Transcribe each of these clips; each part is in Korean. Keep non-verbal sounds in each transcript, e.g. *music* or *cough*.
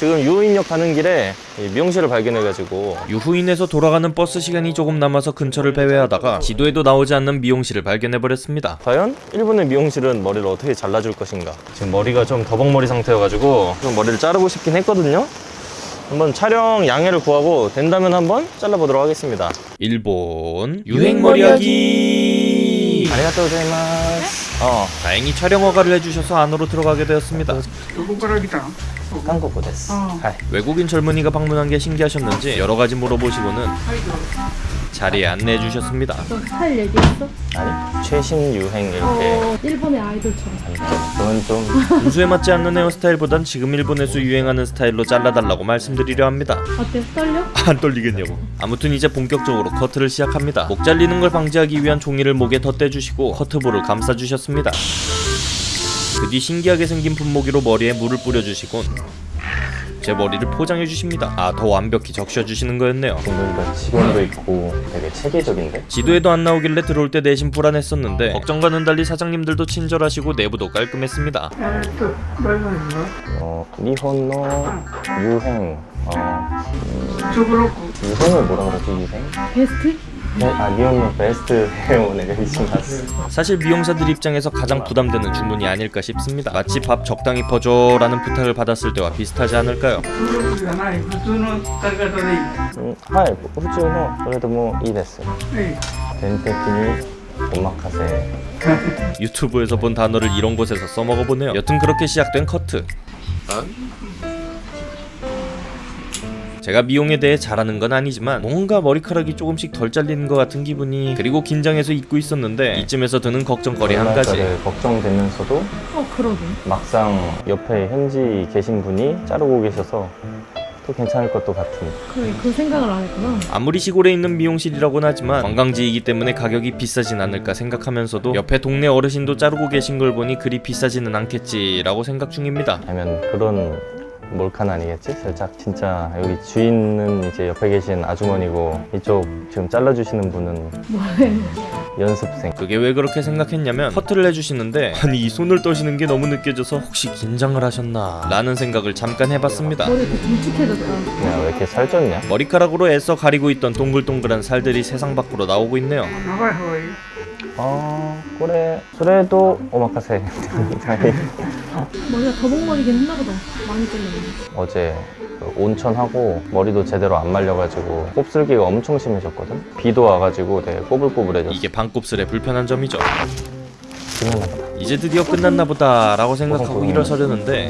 지금 유인역 가는 길에 미용실을 발견해가지고 유후인에서 돌아가는 버스 시간이 조금 남아서 근처를 배회하다가 지도에도 나오지 않는 미용실을 발견해버렸습니다. 과연 일본의 미용실은 머리를 어떻게 잘라줄 것인가? 지금 머리가 좀 더벅머리 상태여가지고 좀 머리를 자르고 싶긴 했거든요. 한번 촬영 양해를 구하고 된다면 한번 잘라보도록 하겠습니다. 일본 유행머리하기. 아리가또 고자이마스. 어 다행히 촬영 허가를 해주셔서 안으로 들어가게 되었습니다. 요거가락이다. 한국어 됐어. 어. 아. 외국인 젊은이가 방문한 게 신기하셨는지 여러 가지 물어보시고는 자리에 안내해 주셨습니다. 스타일 얘기했어? 아니, 최신 유행 이렇게. 어, 어 일본의 아이돌처럼. 그건 좀. 인수에 맞지 않는 헤어스타일보단 지금 일본에서 유행하는 스타일로 잘라달라고 말씀드리려 합니다. 어때? 떨려? 안 떨리겠냐고. 아무튼 이제 본격적으로 커트를 시작합니다. 목 잘리는 걸 방지하기 위한 종이를 목에 덧대주시고 커트볼을 감싸주셨습니다. 그 뒤 신기하게 생긴 분무기로 머리에 물을 뿌려주시곤 제 머리를 포장해주십니다 아 더 완벽히 적셔주시는 거였네요 뭔가 직원도 있고 되게 체계적인데? 지도에도 안 나오길래 들어올 때 내심 불안했었는데 걱정과는 달리 사장님들도 친절하시고 내부도 깔끔했습니다 어, 리허너 유행 어, 음, 유행을 뭐라 그러지 유행? 베스트? 네, 아 네 미용용 베스트 회원에 신났어 사실 미용사들 입장에서 가장 부담되는 주문이 아닐까 싶습니다. 마치 밥 적당히 퍼줘 라는 부탁을 받았을 때와 비슷하지 않을까요? 음, 아, 예, 뭐, 하이, 후지노 뭐, 그래도 뭐이 됐어 네. 덴테키니 오마카세. 유튜브에서 본 단어를 이런 곳에서 써먹어보네요. 여튼 그렇게 시작된 커트. 제가 미용에 대해 잘하는 건 아니지만 뭔가 머리카락이 조금씩 덜 잘리는 것 같은 기분이 그리고 긴장해서 잊고 있었는데 이쯤에서 드는 걱정거리 한 가지 걱정되면서도 어, 그러게. 막상 옆에 현지 계신 분이 자르고 계셔서 또 괜찮을 것도 같은 그래, 그 생각을 안 했구나. 아무리 시골에 있는 미용실이라고는 하지만 관광지이기 때문에 가격이 비싸진 않을까 생각하면서도 옆에 동네 어르신도 자르고 계신 걸 보니 그리 비싸지는 않겠지 라고 생각 중입니다 아니면 그런 몰카는 아니겠지? 살짝? 진짜 여기 주인은 이제 옆에 계신 아주머니고 이쪽 지금 잘라주시는 분은 연습생. 그게 왜 그렇게 생각했냐면 커트를 해주시는데 *laughs* 아니 이 손을 떠시는 게 너무 느껴져서 혹시 긴장을 하셨나? 라는 생각을 잠깐 해봤습니다. 머리 길쭉해졌다. 야왜 이렇게 살쪘냐? 머리카락으로 애써 가리고 있던 동글동글한 살들이 세상 밖으로 나오고 있네요. 아... 그래 그래도 오마카세 머리가 더벅머리긴 했나 보다. 많이 잘렸네. 어제 그 온천하고 머리도 제대로 안 말려가지고 곱슬기가 엄청 심해졌거든 비도 와가지고 되게 꼬불꼬불해졌어 이게 반곱슬의 불편한 점이죠 이제 드디어 끝났나 보다 라고 생각하고 일어서려는데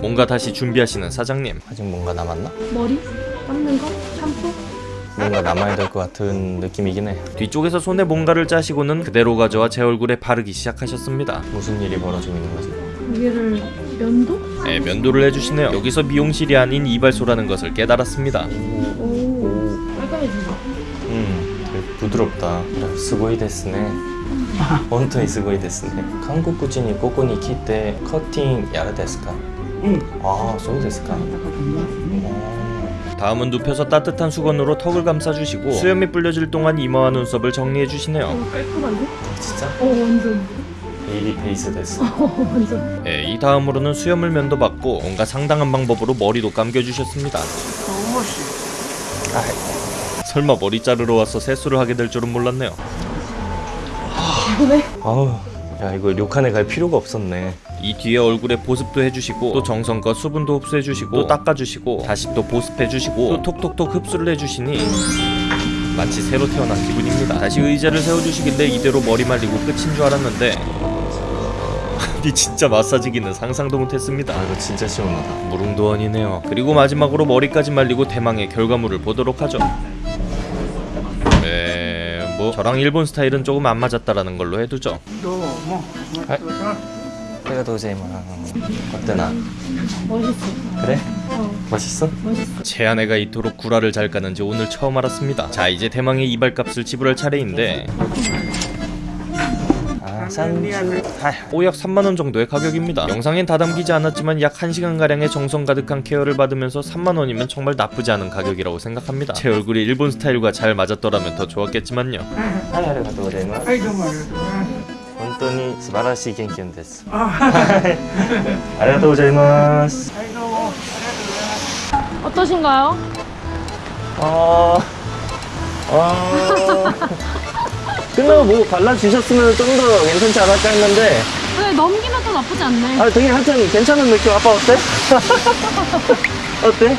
뭔가 다시 준비하시는 사장님 아직 뭔가 남았나? 머리? 감는 거? 뭔가 남아야 될 것 같은 느낌이긴 해 뒤쪽에서 손에 뭔가를 짜시고는 그대로 가져와 제 얼굴에 바르기 시작하셨습니다 무슨 일이 벌어지고 있는 거지? 얘를 면도? 네 면도를 해주시네요 여기서 미용실이 아닌 이발소라는 것을 깨달았습니다 오, 오. 깔끔해진다 음 되게 부드럽다 스고이 데스네 원톤이 스고이 데스네 한국 구진이 꼬꼬니 키때 커팅 야르 데스까? 응아 소우 데스까? 응 아, 다음은 눕혀서 따뜻한 수건으로 턱을 감싸주시고 수염이 불려질 동안 이마와 눈썹을 정리해주시네요 어, 깔끔한데? 진짜? 어, 완전. baby face です 어, 완전. 네, 이 다음으로는 수염을 면도 받고 뭔가 상당한 방법으로 머리도 감겨주셨습니다 おし설마 머리 자르러 와서 세수를 하게 될 줄은 몰랐네요? 아우 야 이거 료칸에 갈 필요가 없었네. 이 뒤에 얼굴에 보습도 해주시고 또 정성껏 수분도 흡수해주시고 또 닦아주시고 다시 또 보습해주시고 또 톡톡톡 흡수를 해주시니 마치 새로 태어난 기분입니다. 다시 의자를 세워주시길래 이대로 머리 말리고 끝인 줄 알았는데 *laughs* 아니 진짜 마사지기는 상상도 못했습니다. 아 이거 진짜 시원하다. 무릉도원이네요. 그리고 마지막으로 머리까지 말리고 대망의 결과물을 보도록 하죠. 네, 저랑 일본 스타일은 조금 안 맞았다라는 걸로 해두죠. 내가 도저히 막 어때나 멋있어. 그래? 어. 맛있어? 멋있어. 제 아내가 이토록 구라를 잘 까는지 오늘 처음 알았습니다. 자 이제 대망의 이발값을 지불할 차례인데. 아 산주 아 오약 3만원 정도의 가격입니다 영상엔 다 담기지 않았지만 약 1시간가량의 정성 가득한 케어를 받으면서 3만원이면 정말 나쁘지 않은 가격이라고 생각합니다 제 얼굴이 일본 스타일과 잘 맞았더라면 더 좋았겠지만요 はいありがとうございますはいどうもありがとうございます本当に素晴らしい研究ですあありがとうございますはいどうもありがとうございます *laughs* 어떠신가요? 아, 아. *laughs* 끝나고 뭐 발라주셨으면 좀 더 괜찮지 않을까 했는데, 그래 넘기면 또 나쁘지 않네. 아, 되게 하여튼 괜찮은 느낌. 아빠 어때? *laughs* 어때?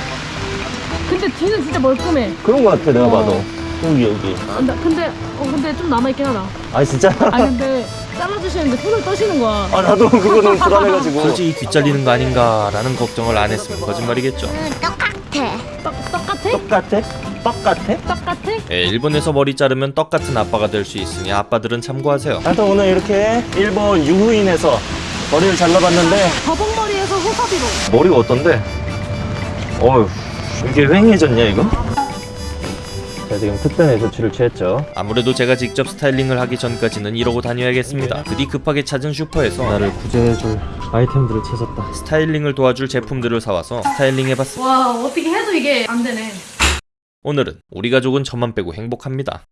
근데 뒤는 진짜 멀끔해. 그런 거 같아, 내가 어. 봐도. 여기, 여기. 아, 나, 근데 어 근데 좀 남아 있긴 하다. 아, 진짜? 아 근데 잘라주시는데 손을 떠시는 거야. 아, 나도 그거는 불안해가지고. 솔직히 귀 잘리는 거 아닌가 라는 걱정을 안 했으면 거짓말이겠죠. 떡 똑같아? 똑같아? 똑같아? 똑같아? 예, 일본에서 머리 자르면 떡 같은 아빠가 될 수 있으니 아빠들은 참고하세요. 하여튼 오늘 이렇게 일본 유후인에서 머리를 잘라봤는데, 더벅머리에서 호사비로. 머리가 어떤데? 어휴, 이게 휑해졌냐, 이거? 자, 지금 특단의 조치를 취했죠. 아무래도 제가 직접 스타일링을 하기 전까지는 이러고 다녀야겠습니다. 그뒤 급하게 찾은 슈퍼에서 나를 구제해줄 아이템들을 찾았다. 스타일링을 도와줄 제품들을 사와서 스타일링 해봤습니다. 와 어떻게 해도 이게 안 되네. 오늘은 우리 가족은 저만 빼고 행복합니다.